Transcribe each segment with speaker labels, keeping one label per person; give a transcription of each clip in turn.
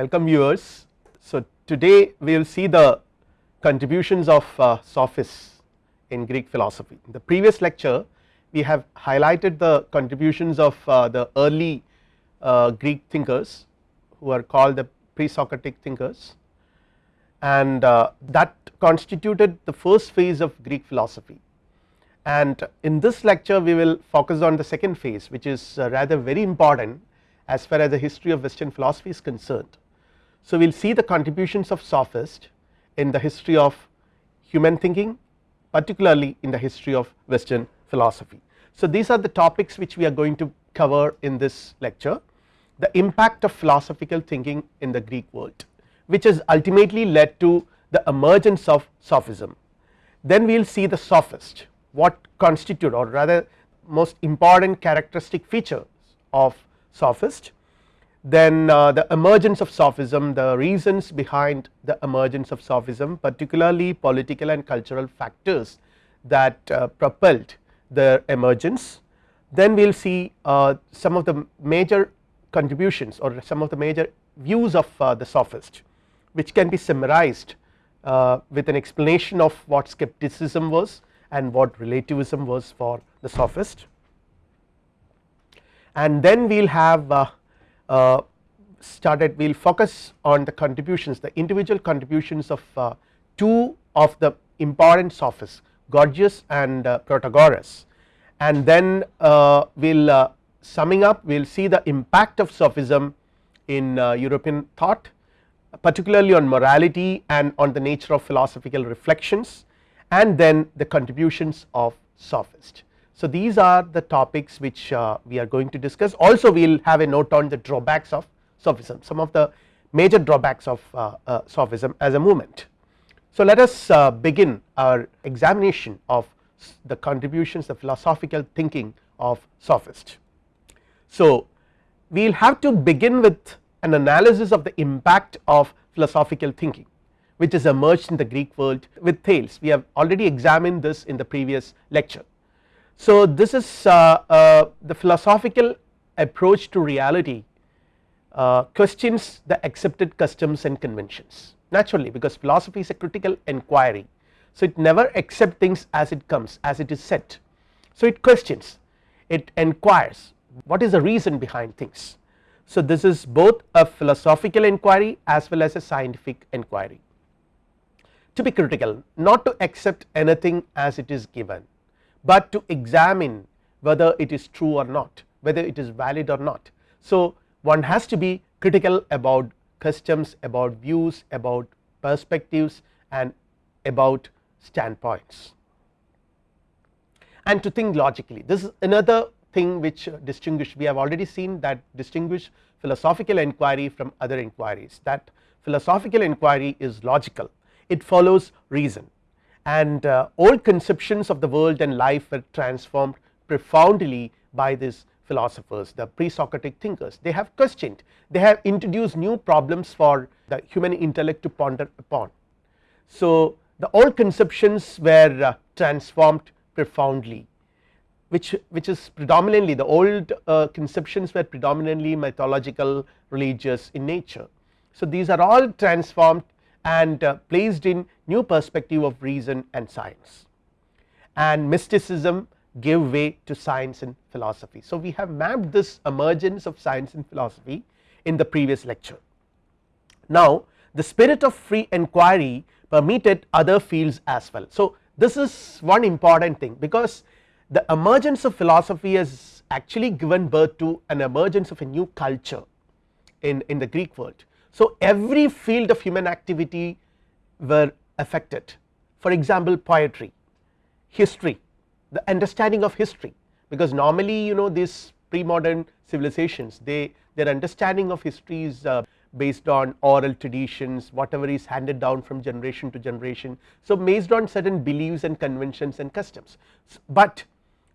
Speaker 1: welcome viewers. So, today we will see the contributions of uh, sophists in Greek philosophy. In the previous lecture we have highlighted the contributions of uh, the early uh, Greek thinkers who are called the pre-Socratic thinkers and uh, that constituted the first phase of Greek philosophy and in this lecture we will focus on the second phase which is uh, rather very important as far as the history of western philosophy is concerned. So, we will see the contributions of sophist in the history of human thinking particularly in the history of western philosophy. So, these are the topics which we are going to cover in this lecture the impact of philosophical thinking in the Greek world which has ultimately led to the emergence of sophism. Then we will see the sophist what constitute or rather most important characteristic features of sophist then uh, the emergence of sophism the reasons behind the emergence of sophism particularly political and cultural factors that uh, propelled their emergence. Then we will see uh, some of the major contributions or some of the major views of the sophist which can be summarized with an explanation of what skepticism was and what relativism was for the sophist. And then we will have uh, uh, started we will focus on the contributions the individual contributions of uh, two of the important sophists Gorgias and uh, Protagoras and then uh, we will uh, summing up we will see the impact of sophism in European thought particularly on morality and on the nature of philosophical reflections and then the contributions of sophist. So, these are the topics which uh, we are going to discuss also we will have a note on the drawbacks of sophism some of the major drawbacks of uh, uh, sophism as a movement. So, let us uh, begin our examination of the contributions of philosophical thinking of sophist. So, we will have to begin with an analysis of the impact of philosophical thinking which has emerged in the Greek world with Thales we have already examined this in the previous lecture. So this is uh, uh, the philosophical approach to reality uh, questions the accepted customs and conventions naturally because philosophy is a critical inquiry. So it never accept things as it comes as it is set so it questions it inquires what is the reason behind things. So this is both a philosophical inquiry as well as a scientific inquiry to be critical not to accept anything as it is given, but to examine whether it is true or not whether it is valid or not. So, one has to be critical about customs about views about perspectives and about standpoints. And to think logically. This is another thing which uh, distinguish we have already seen that distinguish philosophical inquiry from other inquiries that philosophical inquiry is logical. It follows reason and uh, old conceptions of the world and life were transformed profoundly by these philosophers the pre-Socratic thinkers they have questioned they have introduced new problems for the human intellect to ponder upon. So the old conceptions were uh, transformed profoundly which which is predominantly the old uh, conceptions were predominantly mythological religious in nature. So these are all transformed and uh, placed in new perspective of reason and science and mysticism give way to science and philosophy. So, we have mapped this emergence of science and philosophy in the previous lecture. Now, the spirit of free inquiry permitted other fields as well. So, this is one important thing because the emergence of philosophy has actually given birth to an emergence of a new culture in, in the Greek world so every field of human activity were affected. For example poetry, history, the understanding of history. Because normally you know these pre-modern civilizations they their understanding of history is uh, based on oral traditions whatever is handed down from generation to generation. So based on certain beliefs and conventions and customs, but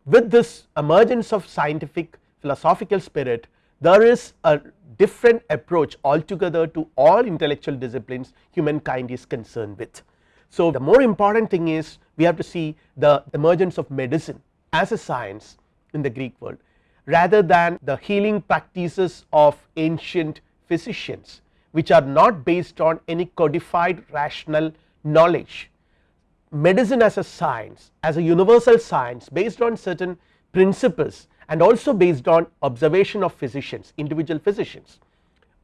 Speaker 1: with this emergence of scientific philosophical spirit there is a different approach altogether to all intellectual disciplines humankind is concerned with. So the more important thing is we have to see the emergence of medicine as a science in the Greek world rather than the healing practices of ancient physicians which are not based on any codified rational knowledge. Medicine as a science as a universal science based on certain principles and also based on observation of physicians individual physicians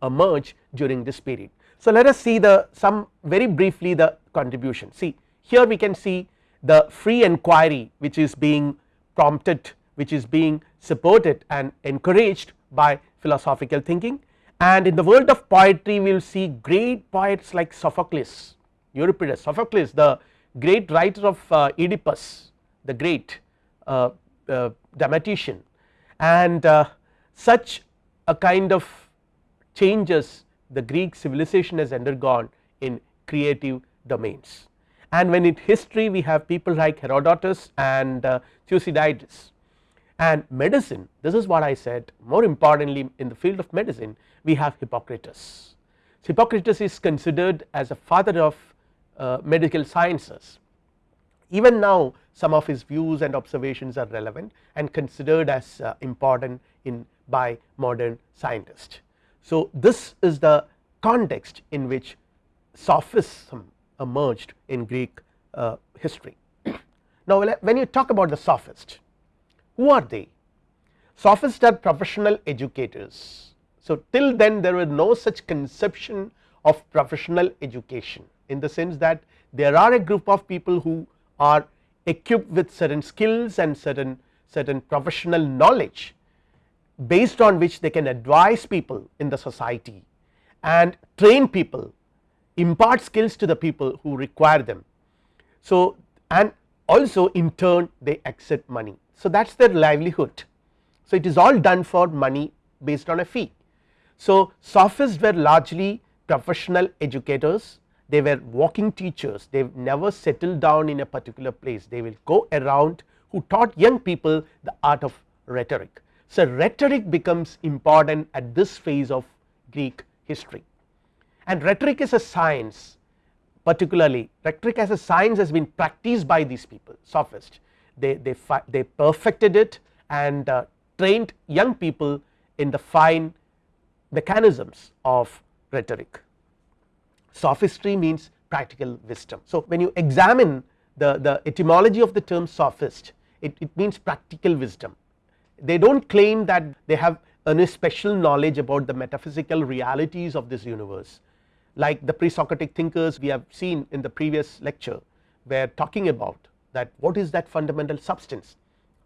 Speaker 1: emerge during this period. So, let us see the some very briefly the contribution see here we can see the free inquiry which is being prompted which is being supported and encouraged by philosophical thinking and in the world of poetry we will see great poets like Sophocles, Euripides, Sophocles the great writer of uh, Oedipus the great uh, uh, dramatician and uh, such a kind of changes the Greek civilization has undergone in creative domains and when in history we have people like Herodotus and uh, Thucydides and medicine this is what I said more importantly in the field of medicine we have Hippocrates. Hippocrates is considered as a father of uh, medical sciences even now some of his views and observations are relevant and considered as uh, important in by modern scientists. So, this is the context in which sophism emerged in Greek uh, history. now, when you talk about the sophist, who are they? Sophists are professional educators. So, till then there was no such conception of professional education in the sense that there are a group of people who are equipped with certain skills and certain certain professional knowledge based on which they can advise people in the society and train people impart skills to the people who require them. So, and also in turn they accept money. So, that is their livelihood. So, it is all done for money based on a fee. So, sophists were largely professional educators, they were walking teachers, they never settled down in a particular place, they will go around who taught young people the art of rhetoric. So, rhetoric becomes important at this phase of Greek history and rhetoric is a science particularly rhetoric as a science has been practiced by these people sophists they, they, they perfected it and uh, trained young people in the fine mechanisms of rhetoric. Sophistry means practical wisdom. So, when you examine the, the etymology of the term sophist it, it means practical wisdom they do not claim that they have any special knowledge about the metaphysical realities of this universe like the pre-Socratic thinkers we have seen in the previous lecture were talking about that what is that fundamental substance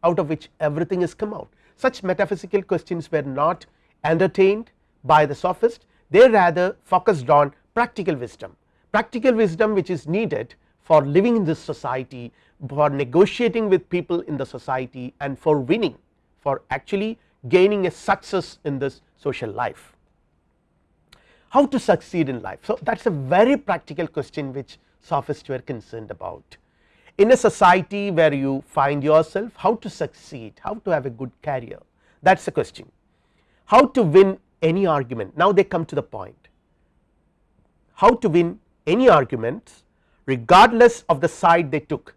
Speaker 1: out of which everything has come out. Such metaphysical questions were not entertained by the sophist they rather focused on practical wisdom, practical wisdom which is needed for living in this society for negotiating with people in the society and for winning for actually gaining a success in this social life how to succeed in life. So, that is a very practical question which sophists were concerned about. In a society where you find yourself how to succeed, how to have a good career that is the question. How to win any argument now they come to the point how to win any arguments regardless of the side they took.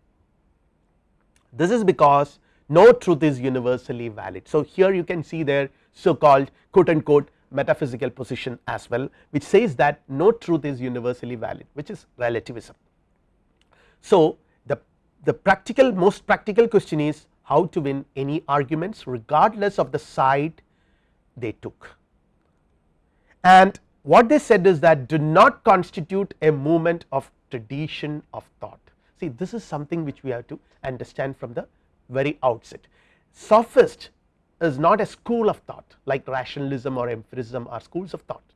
Speaker 1: This is because no truth is universally valid. So, here you can see their so called quote unquote metaphysical position as well which says that no truth is universally valid which is relativism. So, the, the practical most practical question is how to win any arguments regardless of the side they took and what they said is that do not constitute a movement of tradition of thought. See this is something which we have to understand from the very outset. Sophist is not a school of thought like rationalism or empiricism are schools of thought.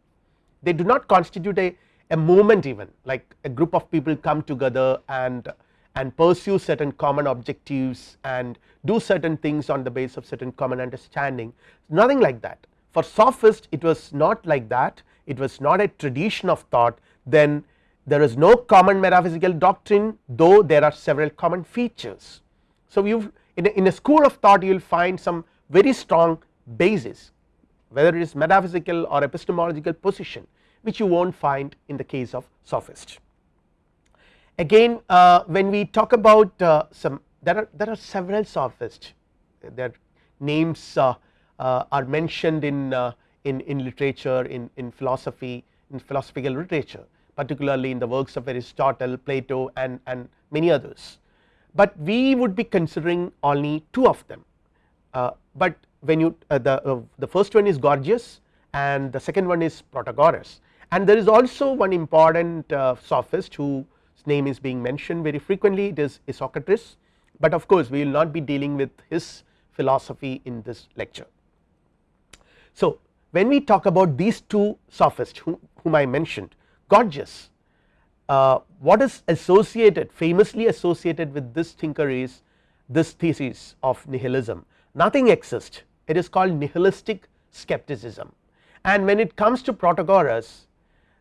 Speaker 1: They do not constitute a, a movement even like a group of people come together and and pursue certain common objectives and do certain things on the base of certain common understanding nothing like that. For sophist it was not like that it was not a tradition of thought then there is no common metaphysical doctrine though there are several common features. So, you in a, in a school of thought you will find some very strong basis whether it is metaphysical or epistemological position which you will not find in the case of sophist. Again uh, when we talk about uh, some there are there are several sophists their names uh, uh are mentioned in, uh, in in literature in in philosophy in philosophical literature particularly in the works of Aristotle, Plato and, and many others, but we would be considering only two of them. Uh, but when you uh, the, uh, the first one is Gorgias and the second one is Protagoras and there is also one important uh, sophist whose name is being mentioned very frequently it is Isocrates, but of course we will not be dealing with his philosophy in this lecture. So when we talk about these two sophists whom, whom I mentioned Gorgias uh, what is associated famously associated with this thinker is this thesis of nihilism. Nothing exists. It is called nihilistic skepticism. And when it comes to Protagoras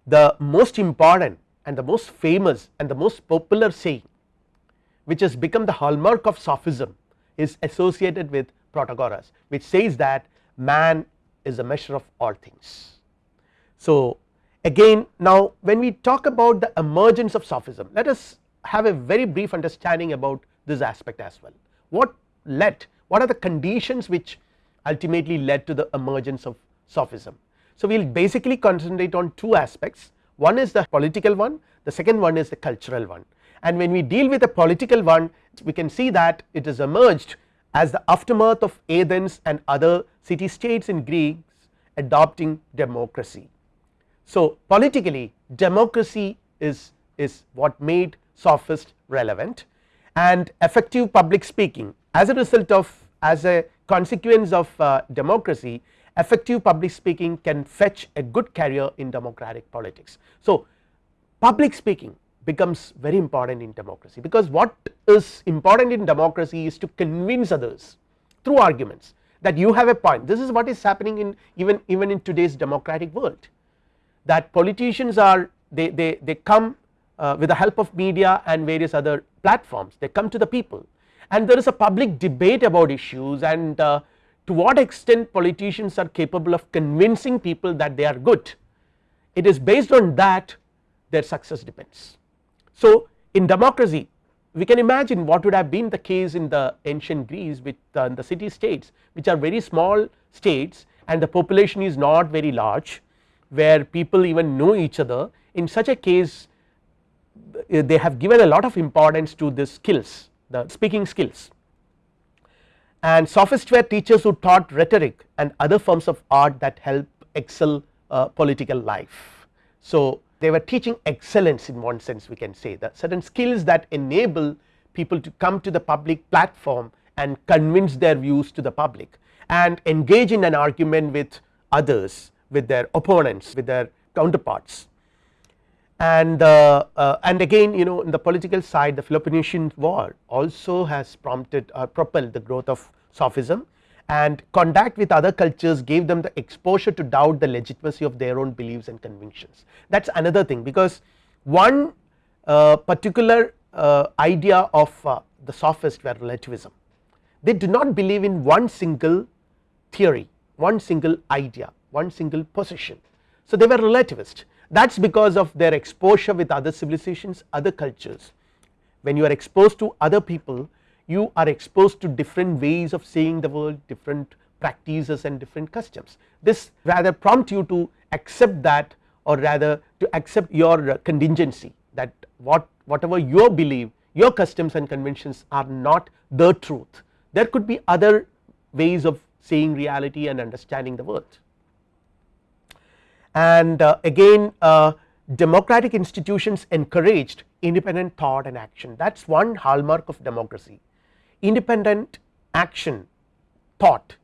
Speaker 1: the most important and the most famous and the most popular saying which has become the hallmark of sophism is associated with Protagoras which says that man is a measure of all things. So again now when we talk about the emergence of sophism let us have a very brief understanding about this aspect as well what led what are the conditions which ultimately led to the emergence of sophism. So we will basically concentrate on two aspects one is the political one the second one is the cultural one and when we deal with the political one we can see that it has emerged as the aftermath of Athens and other city states in Greece adopting democracy so politically democracy is, is what made sophist relevant and effective public speaking as a result of as a consequence of uh, democracy effective public speaking can fetch a good career in democratic politics. So public speaking becomes very important in democracy. Because what is important in democracy is to convince others through arguments that you have a point. This is what is happening in even even in today's democratic world. That politicians are they, they, they come uh, with the help of media and various other platforms. They come to the people. And there is a public debate about issues and uh, to what extent politicians are capable of convincing people that they are good. It is based on that their success depends. So in democracy we can imagine what would have been the case in the ancient Greece with uh, the city states which are very small states and the population is not very large where people even know each other in such a case they have given a lot of importance to the skills the speaking skills and sophists were teachers who taught rhetoric and other forms of art that help excel uh, political life. So they were teaching excellence in one sense we can say that. Certain skills that enable people to come to the public platform and convince their views to the public and engage in an argument with others with their opponents with their counterparts. And uh, uh, and again you know in the political side the Peloponnesian war also has prompted or propelled the growth of sophism and contact with other cultures gave them the exposure to doubt the legitimacy of their own beliefs and convictions. That is another thing because one uh, particular uh, idea of uh, the sophist were relativism. They do not believe in one single theory one single idea one single position. So they were relativist. That is because of their exposure with other civilizations other cultures. When you are exposed to other people you are exposed to different ways of seeing the world different practices and different customs. This rather prompt you to accept that or rather to accept your contingency that what whatever your belief your customs and conventions are not the truth. There could be other ways of seeing reality and understanding the world. And uh, again uh, democratic institutions encouraged independent thought and action. That is one hallmark of democracy independent action thought.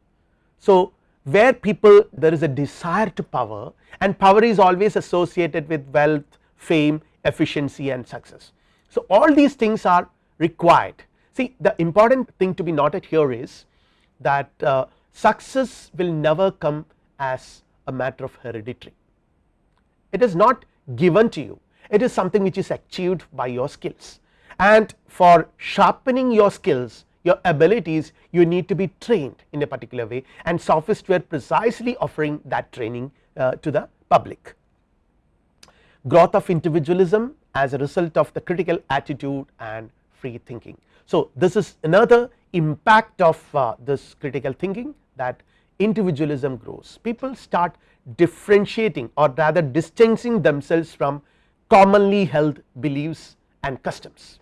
Speaker 1: So where people there is a desire to power and power is always associated with wealth fame efficiency and success. So all these things are required see the important thing to be noted here is that uh, success will never come as a matter of hereditary it is not given to you it is something which is achieved by your skills and for sharpening your skills your abilities you need to be trained in a particular way and sophists were precisely offering that training uh, to the public. Growth of individualism as a result of the critical attitude and free thinking. So this is another impact of uh, this critical thinking that individualism grows people start differentiating or rather distancing themselves from commonly held beliefs and customs.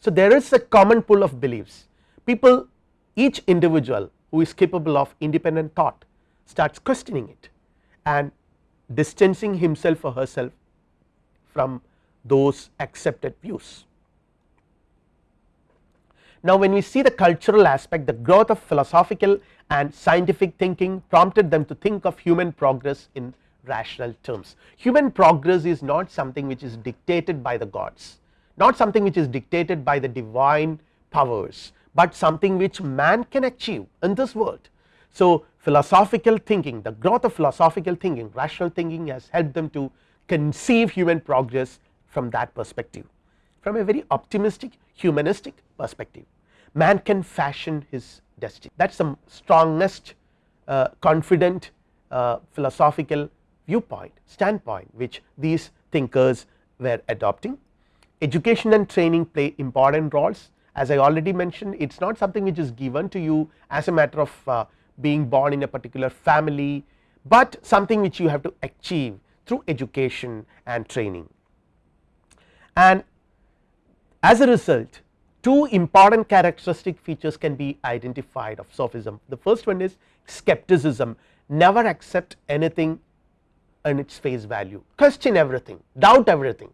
Speaker 1: So, there is a common pool of beliefs people each individual who is capable of independent thought starts questioning it and distancing himself or herself from those accepted views. Now, when we see the cultural aspect the growth of philosophical and scientific thinking prompted them to think of human progress in rational terms. Human progress is not something which is dictated by the gods, not something which is dictated by the divine powers, but something which man can achieve in this world. So, philosophical thinking the growth of philosophical thinking rational thinking has helped them to conceive human progress from that perspective from a very optimistic humanistic perspective man can fashion his destiny that is the strongest uh, confident uh, philosophical viewpoint standpoint which these thinkers were adopting. Education and training play important roles. As I already mentioned it is not something which is given to you as a matter of uh, being born in a particular family, but something which you have to achieve through education and training. And as a result two important characteristic features can be identified of sophism. The first one is skepticism. Never accept anything in its face value. Question everything. Doubt everything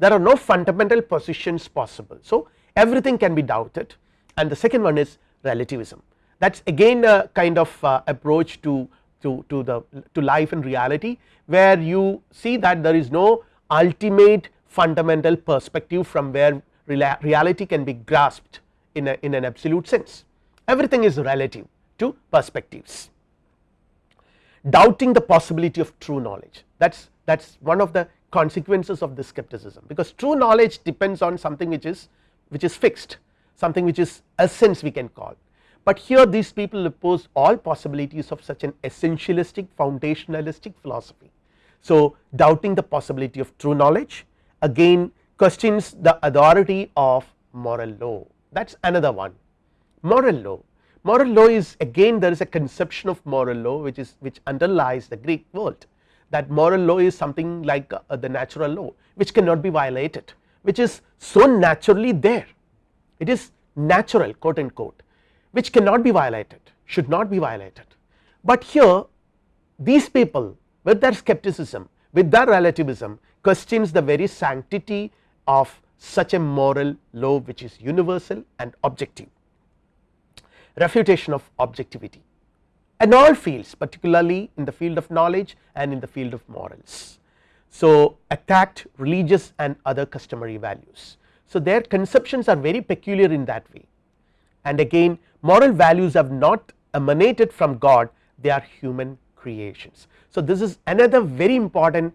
Speaker 1: there are no fundamental positions possible. So, everything can be doubted and the second one is relativism that is again a kind of uh, approach to, to, to the to life and reality where you see that there is no ultimate fundamental perspective from where reality can be grasped in, a, in an absolute sense everything is relative to perspectives. Doubting the possibility of true knowledge that is that is one of the consequences of this skepticism. Because true knowledge depends on something which is which is fixed something which is essence we can call. But here these people oppose all possibilities of such an essentialistic foundationalistic philosophy. So, doubting the possibility of true knowledge again questions the authority of moral law. That is another one. Moral law. Moral law is again there is a conception of moral law which is which underlies the Greek world that moral law is something like uh, the natural law which cannot be violated which is so naturally there. It is natural quote unquote which cannot be violated should not be violated. But here these people with their skepticism with their relativism questions the very sanctity of such a moral law which is universal and objective. Refutation of objectivity in all fields particularly in the field of knowledge and in the field of morals. So, attacked religious and other customary values. So, their conceptions are very peculiar in that way and again moral values have not emanated from God they are human creations. So, this is another very important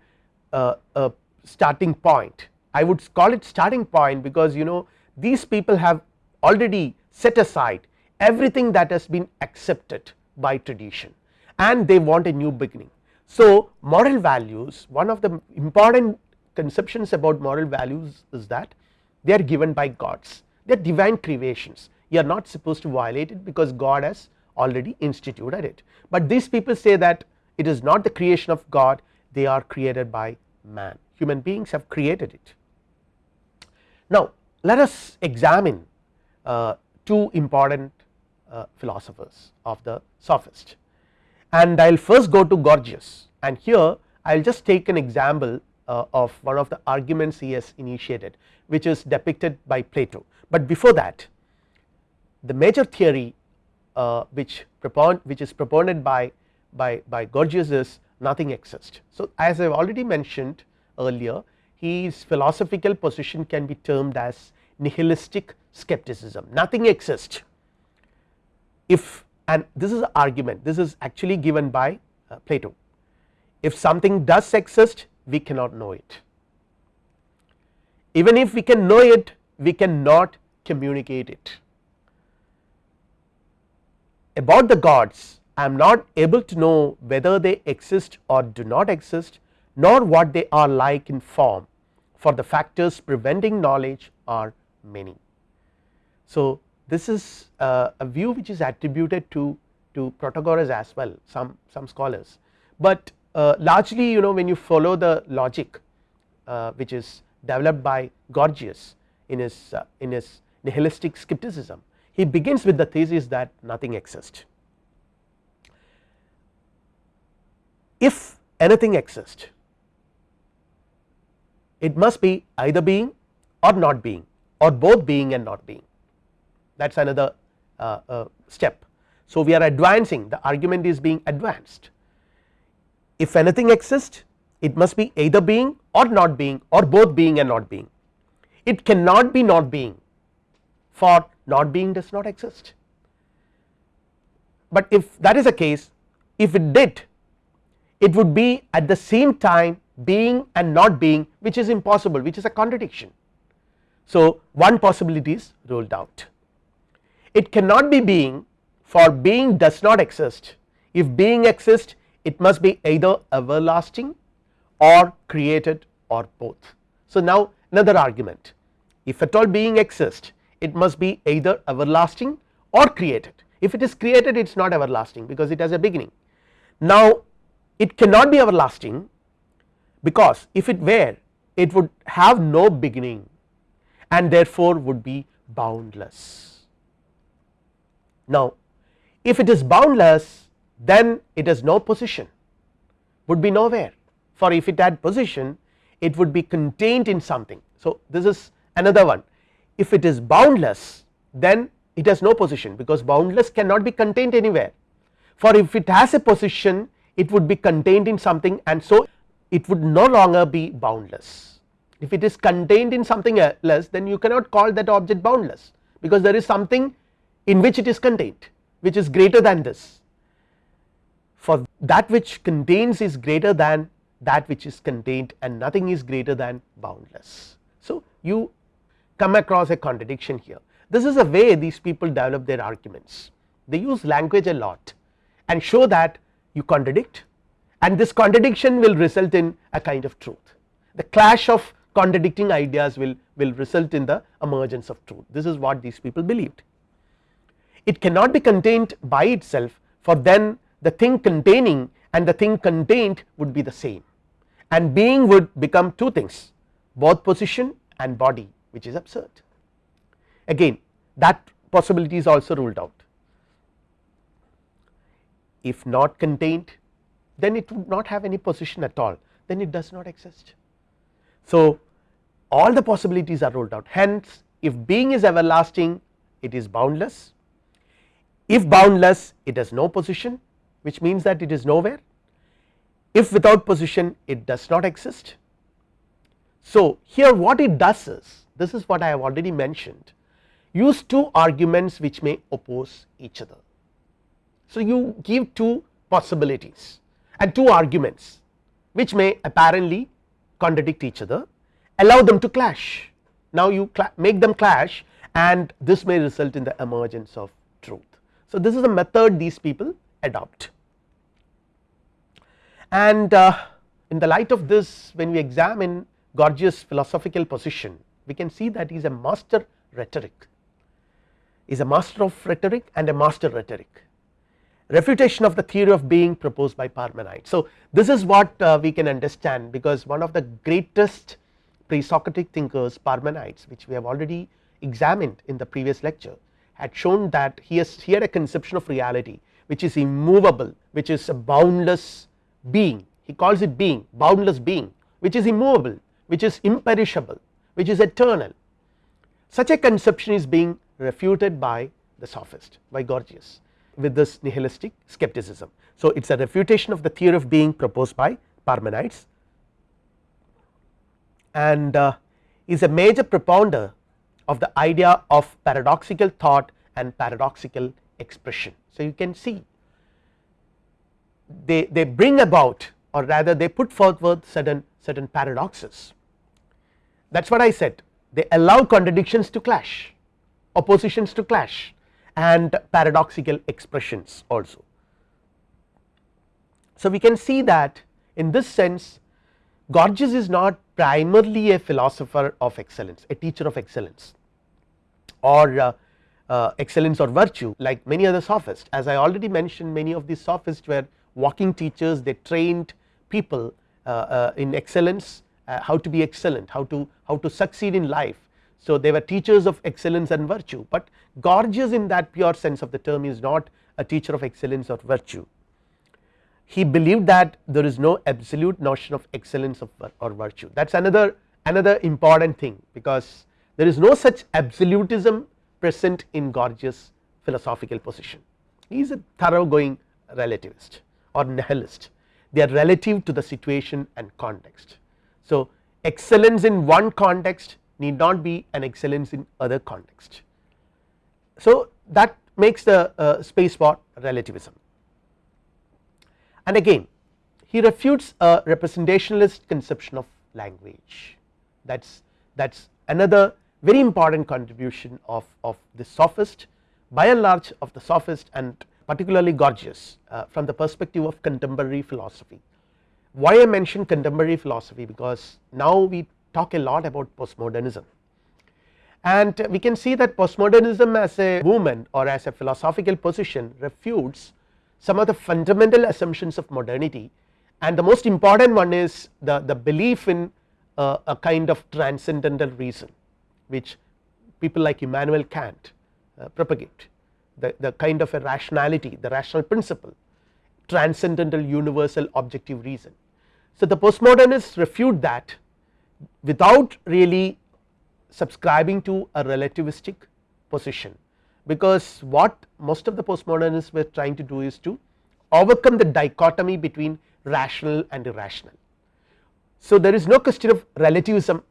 Speaker 1: uh, uh, starting point I would call it starting point because you know these people have already set aside everything that has been accepted by tradition. And they want a new beginning. So, moral values one of the important conceptions about moral values is that they are given by gods. They are divine creations. You are not supposed to violate it because God has already instituted it, but these people say that it is not the creation of God. They are created by man. Human beings have created it. Now let us examine uh, two important philosophers of the sophist. And I will first go to Gorgias. And here I will just take an example uh, of one of the arguments he has initiated which is depicted by Plato, but before that the major theory uh, which which is propounded by by by Gorgias is nothing exists. So, as I have already mentioned earlier his philosophical position can be termed as nihilistic skepticism. Nothing exists if and this is an argument this is actually given by uh, Plato. If something does exist we cannot know it. Even if we can know it we cannot communicate it. About the gods I am not able to know whether they exist or do not exist nor what they are like in form for the factors preventing knowledge are many. So, this is uh, a view which is attributed to, to Protagoras as well some, some scholars, but uh, largely you know when you follow the logic uh, which is developed by Gorgias in his uh, in his nihilistic skepticism he begins with the thesis that nothing exists. If anything exists it must be either being or not being or both being and not being that is another uh, uh, step. So, we are advancing the argument is being advanced if anything exists it must be either being or not being or both being and not being it cannot be not being for not being does not exist. But if that is the case if it did it would be at the same time being and not being which is impossible which is a contradiction. So, one possibility is ruled out it cannot be being for being does not exist if being exists it must be either everlasting or created or both. So, now another argument if at all being exists it must be either everlasting or created if it is created it is not everlasting because it has a beginning. Now it cannot be everlasting because if it were it would have no beginning and therefore would be boundless. Now if it is boundless then it has no position would be nowhere for if it had position it would be contained in something. So this is another one if it is boundless then it has no position because boundless cannot be contained anywhere for if it has a position it would be contained in something and so it would no longer be boundless. If it is contained in something else then you cannot call that object boundless because there is something in which it is contained which is greater than this. For that which contains is greater than that which is contained and nothing is greater than boundless. So, you come across a contradiction here. This is a way these people develop their arguments. They use language a lot and show that you contradict and this contradiction will result in a kind of truth. The clash of contradicting ideas will will result in the emergence of truth. This is what these people believed it cannot be contained by itself for then the thing containing and the thing contained would be the same. And being would become two things both position and body which is absurd. Again that possibility is also ruled out. If not contained then it would not have any position at all. Then it does not exist. So all the possibilities are ruled out. Hence if being is everlasting it is boundless if boundless it has no position which means that it is nowhere if without position it does not exist. So here what it does is this is what I have already mentioned use two arguments which may oppose each other. So you give two possibilities and two arguments which may apparently contradict each other allow them to clash now you make them clash and this may result in the emergence of. So this is a method these people adopt. And uh, in the light of this when we examine Gorgias philosophical position we can see that he is a master rhetoric. Is a master of rhetoric and a master rhetoric. Refutation of the theory of being proposed by Parmenides. So this is what uh, we can understand because one of the greatest pre-Socratic thinkers Parmenides which we have already examined in the previous lecture had shown that he has he had a conception of reality which is immovable which is a boundless being. He calls it being boundless being which is immovable which is imperishable which is eternal. Such a conception is being refuted by the sophist by Gorgias with this nihilistic skepticism. So it is a refutation of the theory of being proposed by Parmenides. And uh, is a major propounder of the idea of paradoxical thought and paradoxical expression. So you can see they, they bring about or rather they put forward certain certain paradoxes that is what I said they allow contradictions to clash oppositions to clash and paradoxical expressions also. So we can see that in this sense Gorgias is not primarily a philosopher of excellence a teacher of excellence or uh, uh, excellence or virtue like many other sophists as I already mentioned many of these sophists were walking teachers they trained people uh, uh, in excellence uh, how to be excellent how to how to succeed in life. So, they were teachers of excellence and virtue, but Gorgias in that pure sense of the term is not a teacher of excellence or virtue. He believed that there is no absolute notion of excellence of or virtue that is another another important thing because there is no such absolutism present in Gorgias philosophical position. He is a thoroughgoing relativist or nihilist they are relative to the situation and context. So, excellence in one context need not be an excellence in other context. So, that makes the uh, space for relativism and again he refutes a representationalist conception of language. That is that is another very important contribution of, of the sophist by and large of the sophist and particularly Gorgias uh, from the perspective of contemporary philosophy. Why I mention contemporary philosophy? Because now we talk a lot about postmodernism. And we can see that postmodernism as a movement or as a philosophical position refutes some of the fundamental assumptions of modernity. And the most important one is the, the belief in uh, a kind of transcendental reason which people like Immanuel Kant uh, propagate. The, the kind of a rationality the rational principle transcendental universal objective reason. So, the postmodernists refute that without really subscribing to a relativistic position because what most of the postmodernists were trying to do is to overcome the dichotomy between rational and irrational. So, there is no question of relativism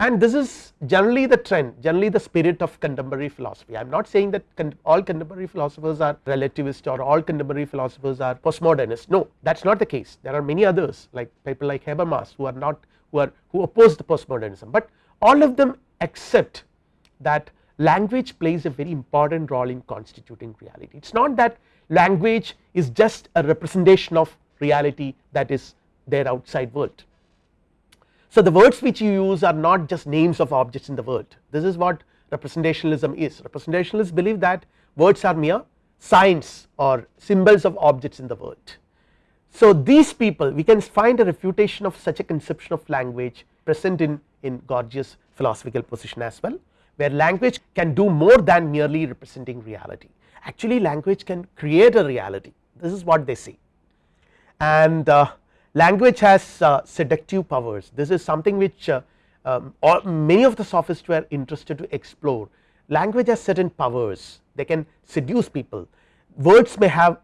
Speaker 1: and this is generally the trend generally the spirit of contemporary philosophy. I am not saying that all contemporary philosophers are relativist or all contemporary philosophers are postmodernist no that is not the case there are many others like people like Habermas who are not who are who oppose the postmodernism, but all of them accept that language plays a very important role in constituting reality. It is not that language is just a representation of reality that is there outside world. So, the words which you use are not just names of objects in the world. This is what representationalism is. Representationalists believe that words are mere signs or symbols of objects in the world. So, these people we can find a refutation of such a conception of language present in, in Gorgias philosophical position as well where language can do more than merely representing reality. Actually language can create a reality. This is what they say and uh, language has uh, seductive powers. This is something which uh, um, many of the sophists were interested to explore. Language has certain powers. They can seduce people. Words may have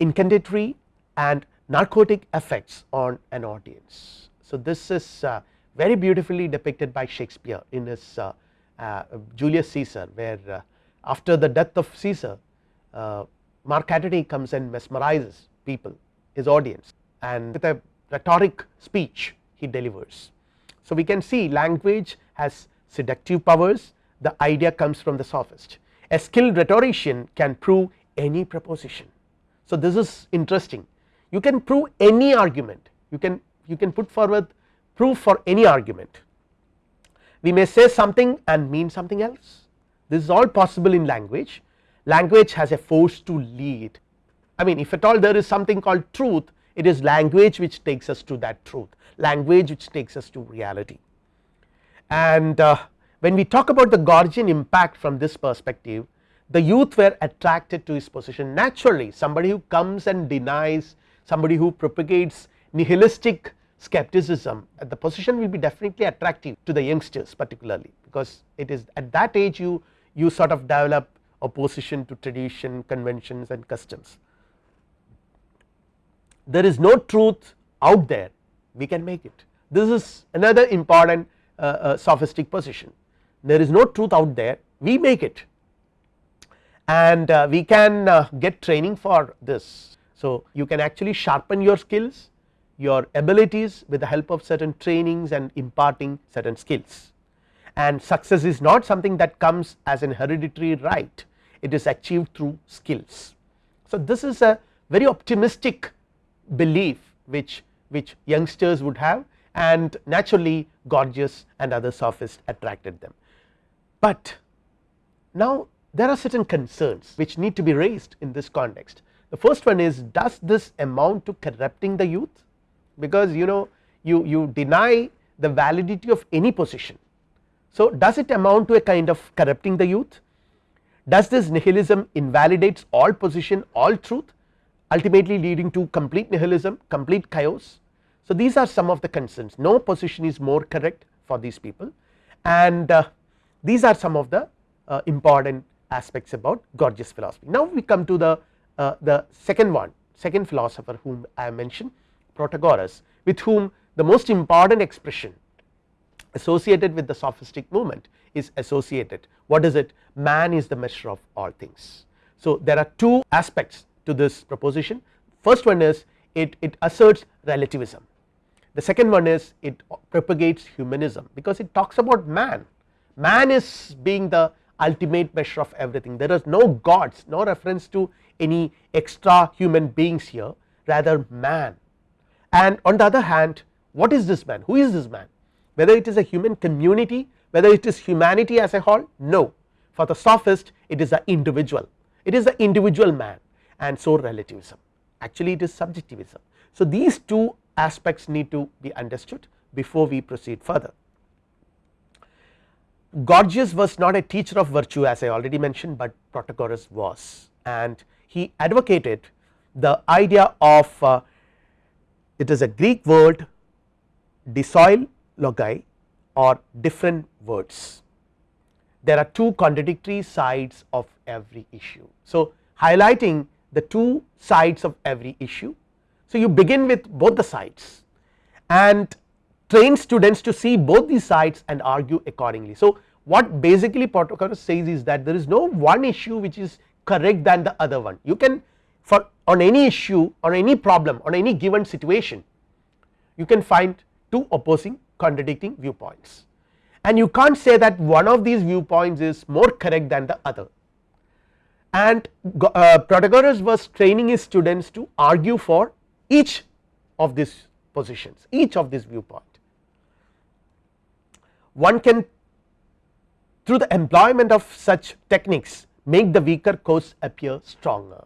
Speaker 1: incantatory and narcotic effects on an audience. So, this is uh, very beautifully depicted by Shakespeare in his uh, Julius Caesar where uh, after the death of Caesar Mark Antony comes and mesmerizes people his audience and with a rhetoric speech he delivers. So, we can see language has seductive powers. The idea comes from the sophist. A skilled rhetorician can prove any proposition. So, this is interesting. You can prove any argument. You can you can put forward proof for any argument we may say something and mean something else. This is all possible in language. Language has a force to lead. I mean if at all there is something called truth it is language which takes us to that truth. Language which takes us to reality. And uh, when we talk about the Gorgian impact from this perspective the youth were attracted to his position naturally. Somebody who comes and denies somebody who propagates nihilistic skepticism uh, the position will be definitely attractive to the youngsters particularly because it is at that age you you sort of develop opposition to tradition conventions and customs. There is no truth out there. We can make it. This is another important uh, uh, sophistic position. There is no truth out there. We make it. And uh, we can uh, get training for this. So, you can actually sharpen your skills your abilities with the help of certain trainings and imparting certain skills and success is not something that comes as an hereditary right it is achieved through skills. So, this is a very optimistic belief which which youngsters would have and naturally Gorgias and other sophists attracted them. But now there are certain concerns which need to be raised in this context the first one is does this amount to corrupting the youth because you know you, you deny the validity of any position. So, does it amount to a kind of corrupting the youth does this nihilism invalidates all position all truth ultimately leading to complete nihilism complete chaos. So, these are some of the concerns no position is more correct for these people and uh, these are some of the uh, important aspects about Gorgias philosophy. Now, we come to the, uh, the second one second philosopher whom I mentioned Protagoras with whom the most important expression associated with the sophistic movement is associated. What is it? Man is the measure of all things. So, there are two aspects to this proposition. First one is it, it asserts relativism. The second one is it propagates humanism because it talks about man. Man is being the ultimate measure of everything. There is no gods no reference to any extra human beings here. Rather man and on the other hand what is this man? Who is this man? Whether it is a human community whether it is humanity as a whole? No. For the sophist it is the individual. It is the individual man. And so relativism. Actually it is subjectivism. So, these two aspects need to be understood before we proceed further. Gorgias was not a teacher of virtue as I already mentioned, but Protagoras was. And he advocated the idea of uh, it is a Greek word dissoi logoi or different words. There are two contradictory sides of every issue. So, highlighting the two sides of every issue. So, you begin with both the sides and train students to see both these sides and argue accordingly. So, what basically Protagoras says is that there is no one issue which is correct than the other one you can for on any issue on any problem on any given situation you can find two opposing contradicting viewpoints and you can't say that one of these viewpoints is more correct than the other and uh, Protagoras was training his students to argue for each of these positions each of these viewpoint. One can through the employment of such techniques make the weaker cause appear stronger.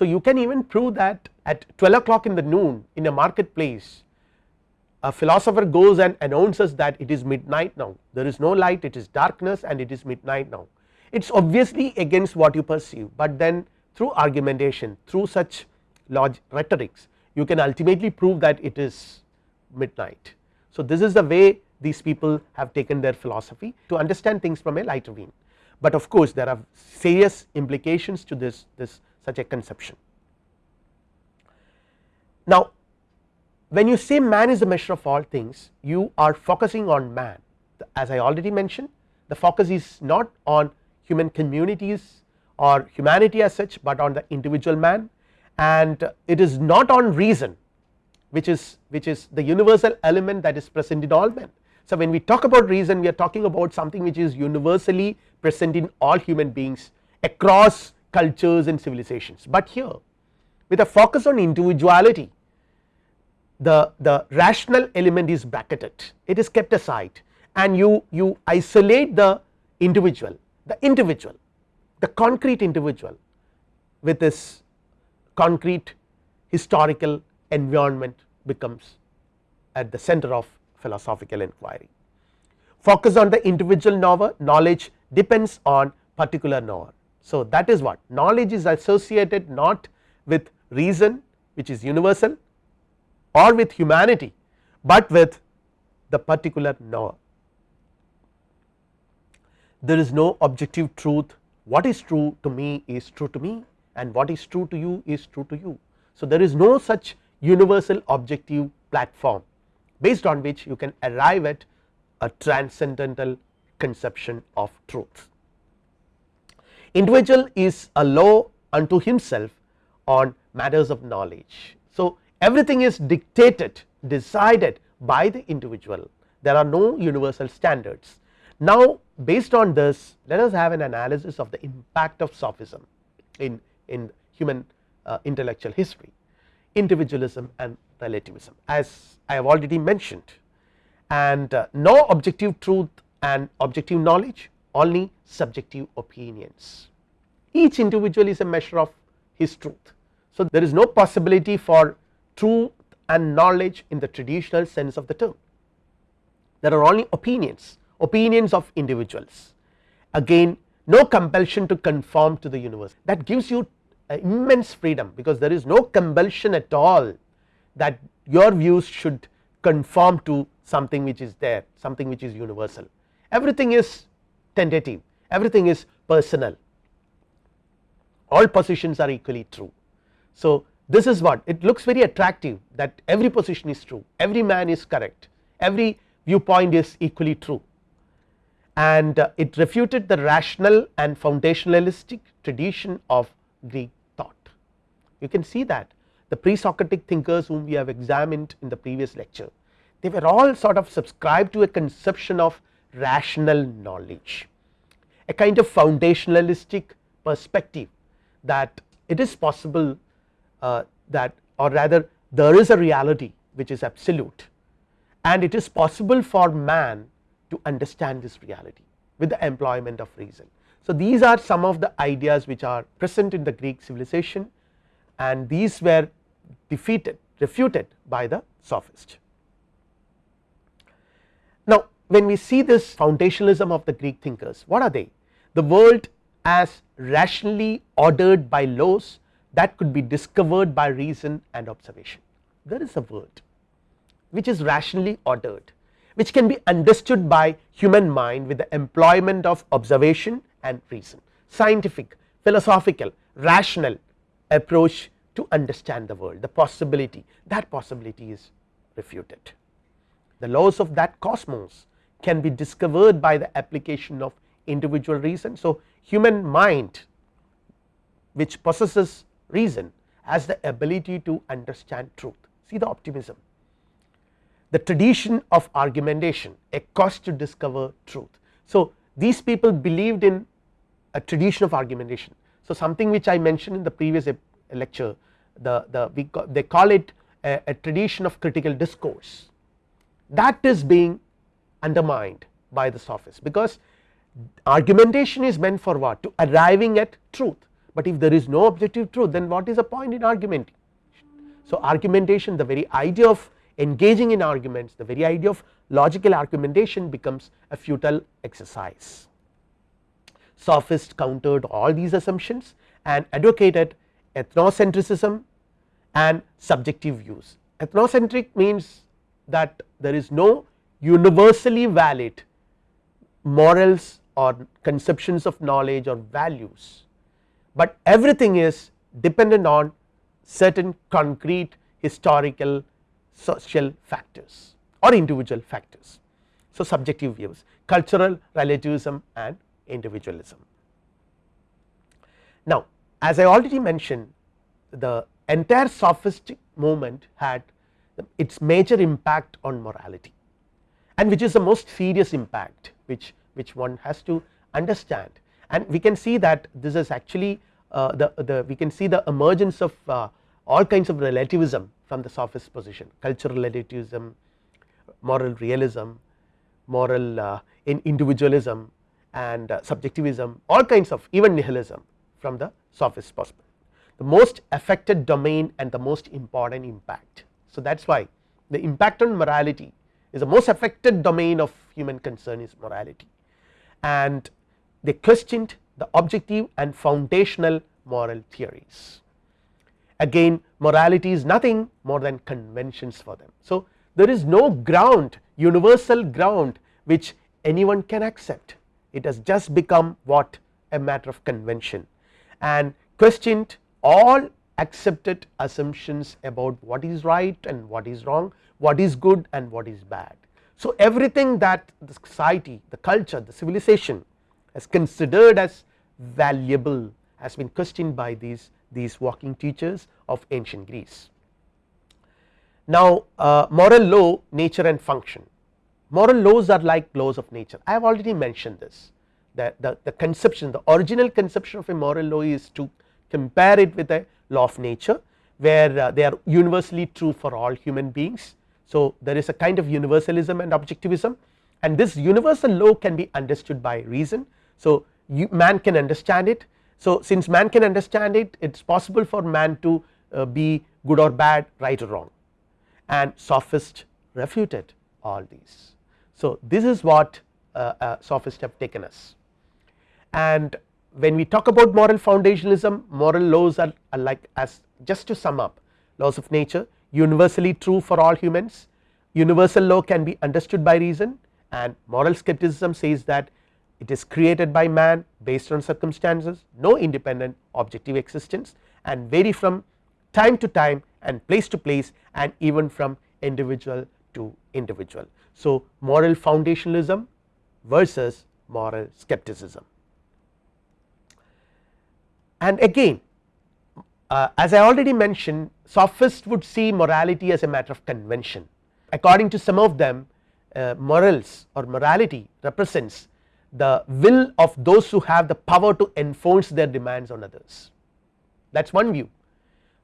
Speaker 1: So, you can even prove that at 12 o'clock in the noon in a marketplace a philosopher goes and announces that it is midnight now. There is no light it is darkness and it is midnight now. It is obviously against what you perceive, but then through argumentation through such log rhetorics you can ultimately prove that it is midnight. So, this is the way these people have taken their philosophy to understand things from a lighter vein, but of course there are serious implications to this this such a conception. Now, when you say man is the measure of all things you are focusing on man as I already mentioned the focus is not on human communities or humanity as such, but on the individual man and it is not on reason which is which is the universal element that is present in all men. So, when we talk about reason we are talking about something which is universally present in all human beings across cultures and civilizations, but here with a focus on individuality the, the rational element is bracketed it is kept aside and you, you isolate the individual the individual the concrete individual with this concrete historical environment becomes at the center of philosophical inquiry. Focus on the individual knower knowledge depends on particular knower. So, that is what knowledge is associated not with reason which is universal or with humanity, but with the particular knower. There is no objective truth what is true to me is true to me and what is true to you is true to you. So, there is no such universal objective platform based on which you can arrive at a transcendental conception of truth. Individual is a law unto himself on matters of knowledge. So, everything is dictated decided by the individual there are no universal standards. Now based on this let us have an analysis of the impact of sophism in, in human uh, intellectual history individualism and relativism as I have already mentioned and uh, no objective truth and objective knowledge only subjective opinions each individual is a measure of his truth So, there is no possibility for truth and knowledge in the traditional sense of the term. There are only opinions, opinions of individuals. Again no compulsion to conform to the universe that gives you uh, immense freedom because there is no compulsion at all that your views should conform to something which is there something which is universal everything is everything is personal all positions are equally true. So, this is what it looks very attractive that every position is true every man is correct every viewpoint is equally true and uh, it refuted the rational and foundationalistic tradition of Greek thought. You can see that the pre-Socratic thinkers whom we have examined in the previous lecture they were all sort of subscribed to a conception of rational knowledge a kind of foundationalistic perspective that it is possible uh, that or rather there is a reality which is absolute and it is possible for man to understand this reality with the employment of reason. So, these are some of the ideas which are present in the Greek civilization and these were defeated refuted by the sophist. Now, when we see this foundationalism of the Greek thinkers what are they the world as rationally ordered by laws that could be discovered by reason and observation. There is a world which is rationally ordered which can be understood by human mind with the employment of observation and reason. Scientific philosophical rational approach to understand the world. The possibility that possibility is refuted. The laws of that cosmos can be discovered by the application of individual reason. So, human mind which possesses reason has the ability to understand truth see the optimism the tradition of argumentation a cost to discover truth. So, these people believed in a tradition of argumentation. So, something which I mentioned in the previous lecture the, the we they call it a, a tradition of critical discourse that is being undermined by the sophists because argumentation is meant for what to arriving at truth, but if there is no objective truth then what is the point in argumenting. So, argumentation the very idea of engaging in arguments the very idea of logical argumentation becomes a futile exercise. Sophists countered all these assumptions and advocated ethnocentrism and subjective views. Ethnocentric means that there is no universally valid morals or conceptions of knowledge or values, but everything is dependent on certain concrete historical social factors or individual factors. So, subjective views cultural relativism and individualism. Now, as I already mentioned the entire sophistic movement had its major impact on morality and which is the most serious impact which, which one has to understand. And we can see that this is actually uh, the, the we can see the emergence of uh, all kinds of relativism from the sophist position. Cultural relativism, moral realism, moral uh, in individualism and uh, subjectivism all kinds of even nihilism from the sophist perspective the most affected domain and the most important impact. So, that is why the impact on morality is the most affected domain of human concern is morality and they questioned the objective and foundational moral theories again morality is nothing more than conventions for them. So, there is no ground universal ground which anyone can accept it has just become what a matter of convention and questioned all accepted assumptions about what is right and what is wrong what is good and what is bad. So, everything that the society the culture the civilization has considered as valuable has been questioned by these these walking teachers of ancient Greece. Now, uh, moral law nature and function moral laws are like laws of nature I have already mentioned this that the, the conception the original conception of a moral law is to compare it with a law of nature where uh, they are universally true for all human beings. So, there is a kind of universalism and objectivism and this universal law can be understood by reason. So, man can understand it so, since man can understand it it is possible for man to uh, be good or bad right or wrong and sophists refuted all these. So, this is what uh, uh, sophists have taken us and when we talk about moral foundationalism moral laws are, are like as just to sum up laws of nature universally true for all humans universal law can be understood by reason and moral skepticism says that it is created by man based on circumstances no independent objective existence and vary from time to time and place to place and even from individual to individual. So, moral foundationalism versus moral skepticism and again uh, as I already mentioned sophists would see morality as a matter of convention. According to some of them uh, morals or morality represents the will of those who have the power to enforce their demands on others. That is one view.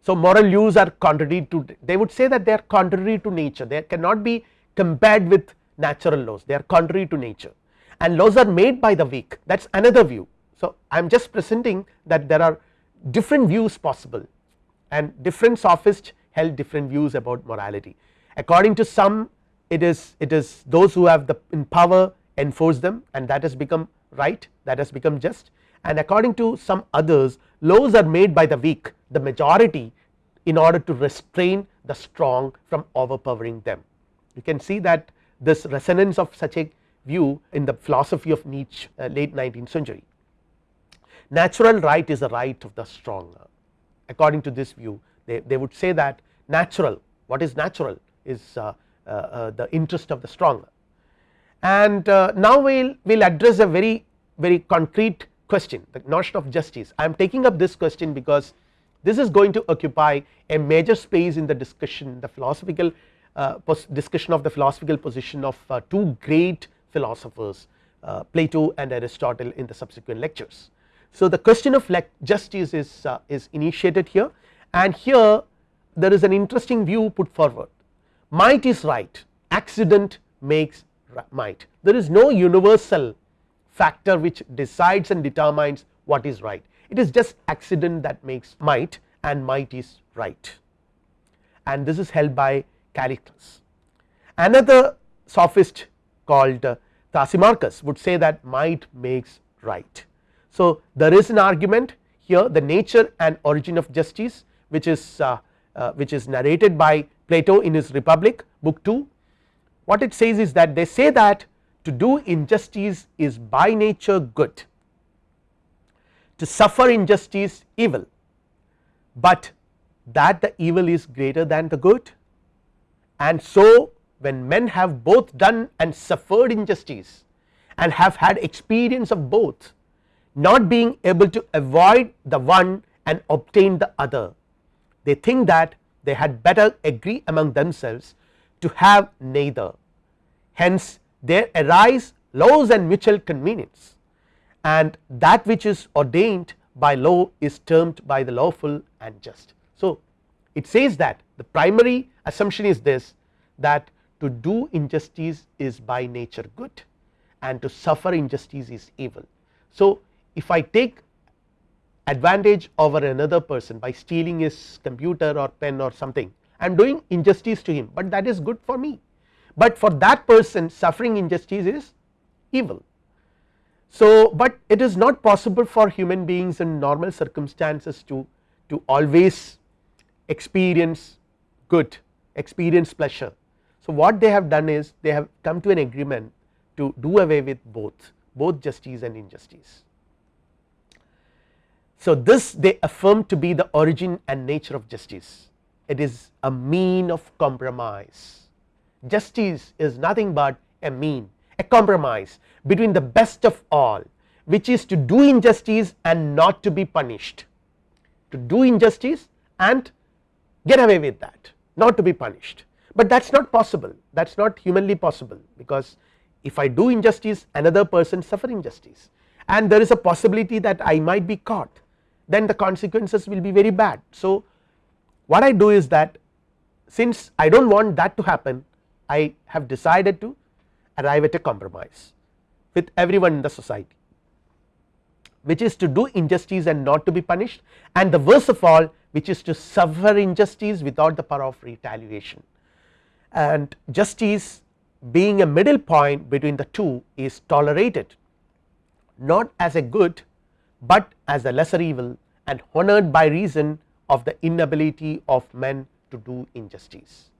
Speaker 1: So, moral views are contrary to they would say that they are contrary to nature. They cannot be compared with natural laws. They are contrary to nature. And laws are made by the weak. That is another view. So, I am just presenting that there are different views possible and different sophists held different views about morality according to some it is it is those who have the in power enforce them and that has become right that has become just and according to some others laws are made by the weak the majority in order to restrain the strong from overpowering them. You can see that this resonance of such a view in the philosophy of Nietzsche uh, late 19th century. Natural right is the right of the strong according to this view they, they would say that natural what is natural is uh, uh, uh, the interest of the strong and uh, now we will we'll address a very very concrete question the notion of justice. I am taking up this question because this is going to occupy a major space in the discussion the philosophical uh, discussion of the philosophical position of uh, two great philosophers Plato and Aristotle in the subsequent lectures. So, the question of justice is, uh, is initiated here. And here there is an interesting view put forward. Might is right. Accident makes might. There is no universal factor which decides and determines what is right. It is just accident that makes might and might is right. And this is held by Callicles. Another sophist called uh, would say that might makes right so, there is an argument here the nature and origin of justice which is uh, uh, which is narrated by Plato in his Republic book 2 what it says is that they say that to do injustice is by nature good. To suffer injustice evil. But that the evil is greater than the good. And so when men have both done and suffered injustice and have had experience of both not being able to avoid the one and obtain the other. They think that they had better agree among themselves to have neither hence there arise laws and mutual convenience and that which is ordained by law is termed by the lawful and just. So, it says that the primary assumption is this that to do injustice is by nature good and to suffer injustice is evil. So, if I take advantage over another person by stealing his computer or pen or something I am doing injustice to him, but that is good for me, but for that person suffering injustice is evil. So, but it is not possible for human beings in normal circumstances to, to always experience good experience pleasure. So, what they have done is they have come to an agreement to do away with both both justice and injustice. So, this they affirm to be the origin and nature of justice. It is a mean of compromise. Justice is nothing but a mean a compromise between the best of all which is to do injustice and not to be punished. To do injustice and get away with that not to be punished. But that is not possible. That is not humanly possible because if I do injustice another person suffer injustice and there is a possibility that I might be caught then the consequences will be very bad. So, what I do is that since I do not want that to happen I have decided to arrive at a compromise with everyone in the society which is to do injustice and not to be punished and the worst of all which is to suffer injustice without the power of retaliation and justice being a middle point between the two is tolerated not as a good but as a lesser evil and honored by reason of the inability of men to do injustice.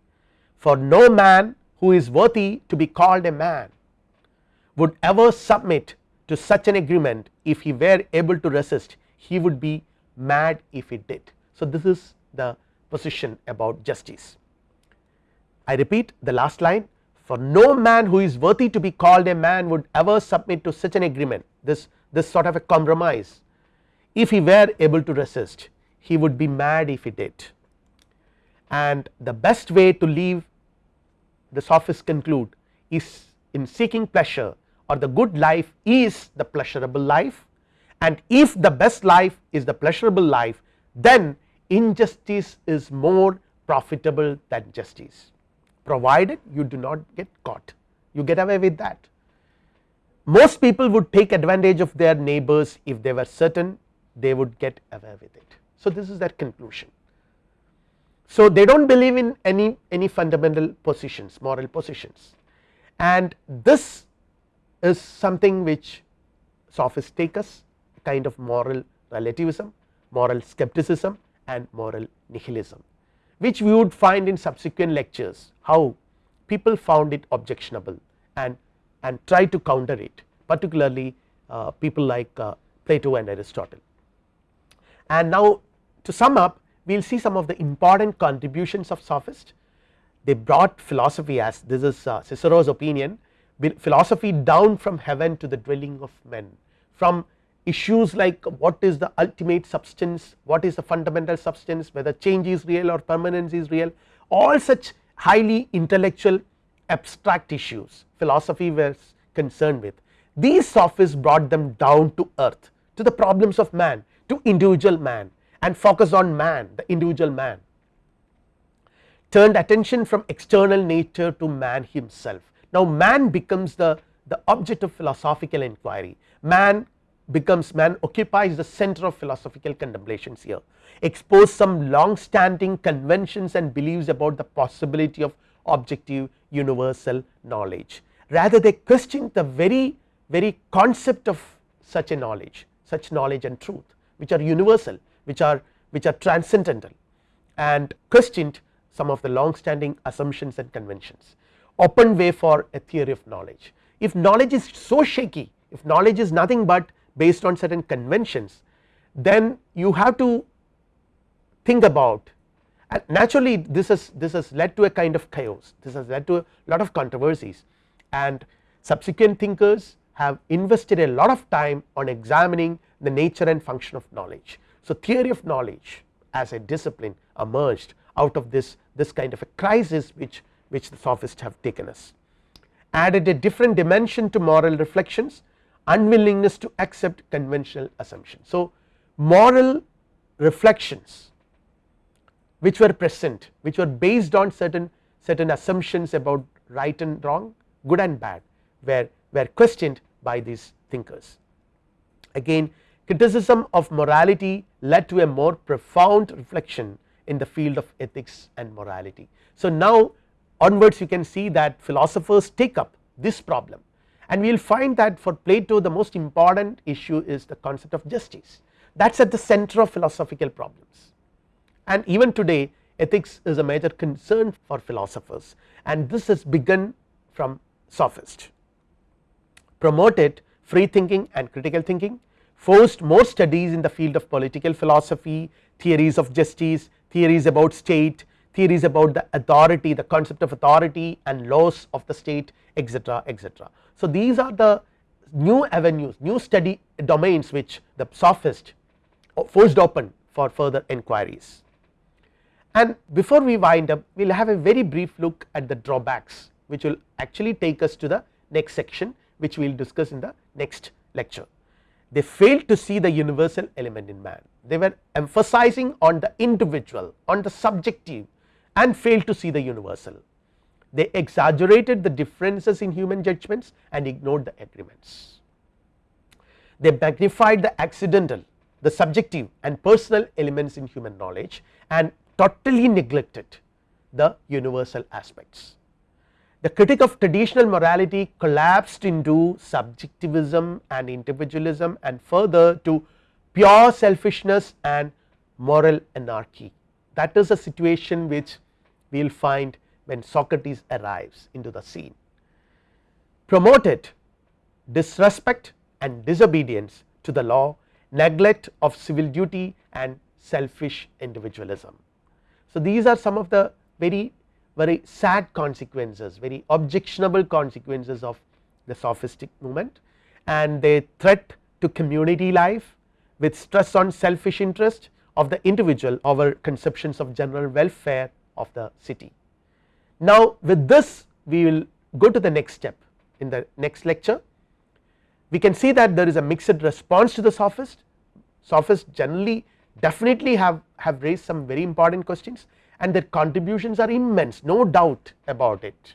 Speaker 1: For no man who is worthy to be called a man would ever submit to such an agreement if he were able to resist he would be mad if he did. So, this is the position about justice. I repeat the last line for no man who is worthy to be called a man would ever submit to such an agreement this this sort of a compromise. If he were able to resist he would be mad if he did. And the best way to leave the sophists conclude is in seeking pleasure or the good life is the pleasurable life. And if the best life is the pleasurable life then injustice is more profitable than justice. Provided you do not get caught. You get away with that. Most people would take advantage of their neighbors if they were certain they would get away with it. So, this is their conclusion. So, they do not believe in any any fundamental positions moral positions and this is something which sophists take us kind of moral relativism, moral skepticism and moral nihilism which we would find in subsequent lectures how people found it objectionable and and try to counter it particularly uh, people like uh, Plato and Aristotle. And now to sum up we will see some of the important contributions of sophists they brought philosophy as this is uh, Cicero's opinion philosophy down from heaven to the dwelling of men from issues like what is the ultimate substance, what is the fundamental substance, whether change is real or permanence is real, all such highly intellectual abstract issues philosophy was concerned with. These sophists brought them down to earth to the problems of man to individual man and focus on man the individual man turned attention from external nature to man himself. Now man becomes the, the object of philosophical inquiry man becomes man occupies the center of philosophical contemplations here expose some long standing conventions and beliefs about the possibility of objective universal knowledge. Rather they question the very very concept of such a knowledge such knowledge and truth which are universal which are which are transcendental and questioned some of the long standing assumptions and conventions. Open way for a theory of knowledge. If knowledge is so shaky if knowledge is nothing but based on certain conventions then you have to think about and naturally this has this has led to a kind of chaos this has led to a lot of controversies and subsequent thinkers have invested a lot of time on examining the nature and function of knowledge. So, theory of knowledge as a discipline emerged out of this this kind of a crisis which which the sophists have taken us added a different dimension to moral reflections unwillingness to accept conventional assumptions. So, moral reflections which were present which were based on certain certain assumptions about right and wrong good and bad were were questioned by these thinkers. Again criticism of morality led to a more profound reflection in the field of ethics and morality. So, now onwards you can see that philosophers take up this problem and we will find that for Plato the most important issue is the concept of justice that is at the center of philosophical problems and even today ethics is a major concern for philosophers. And this has begun from sophist promoted free thinking and critical thinking forced more studies in the field of political philosophy theories of justice theories about state theories about the authority the concept of authority and laws of the state etc etc so, these are the new avenues new study domains which the sophist forced open for further inquiries. And before we wind up we will have a very brief look at the drawbacks which will actually take us to the next section which we will discuss in the next lecture. They failed to see the universal element in man they were emphasizing on the individual on the subjective and failed to see the universal they exaggerated the differences in human judgments and ignored the agreements. they magnified the accidental the subjective and personal elements in human knowledge and totally neglected the universal aspects. The critic of traditional morality collapsed into subjectivism and individualism and further to pure selfishness and moral anarchy. That is a situation which we will find when Socrates arrives into the scene. Promoted disrespect and disobedience to the law, neglect of civil duty and selfish individualism. So, these are some of the very very sad consequences very objectionable consequences of the sophistic movement and they threat to community life with stress on selfish interest of the individual over conceptions of general welfare of the city. Now with this we will go to the next step in the next lecture we can see that there is a mixed response to the sophist sophists generally definitely have have raised some very important questions and their contributions are immense no doubt about it.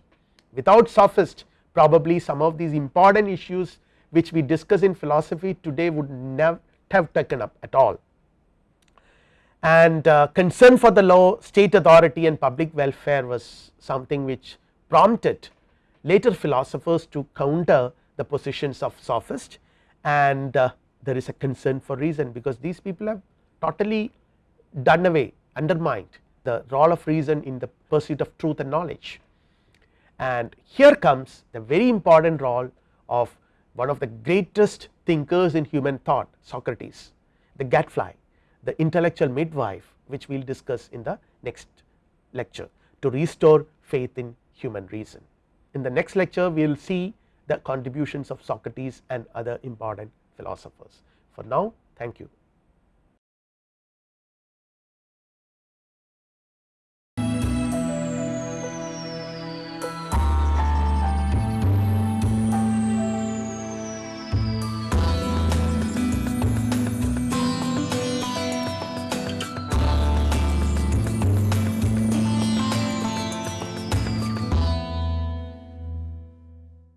Speaker 1: Without sophist probably some of these important issues which we discuss in philosophy today would never have taken up at all. And uh, concern for the law, state authority and public welfare was something which prompted later philosophers to counter the positions of sophist and uh, there is a concern for reason because these people have totally done away undermined the role of reason in the pursuit of truth and knowledge. And here comes the very important role of one of the greatest thinkers in human thought Socrates, the gadfly, the intellectual midwife which we will discuss in the next lecture to restore faith in human reason. In the next lecture we will see the contributions of Socrates and other important philosophers. For now thank you.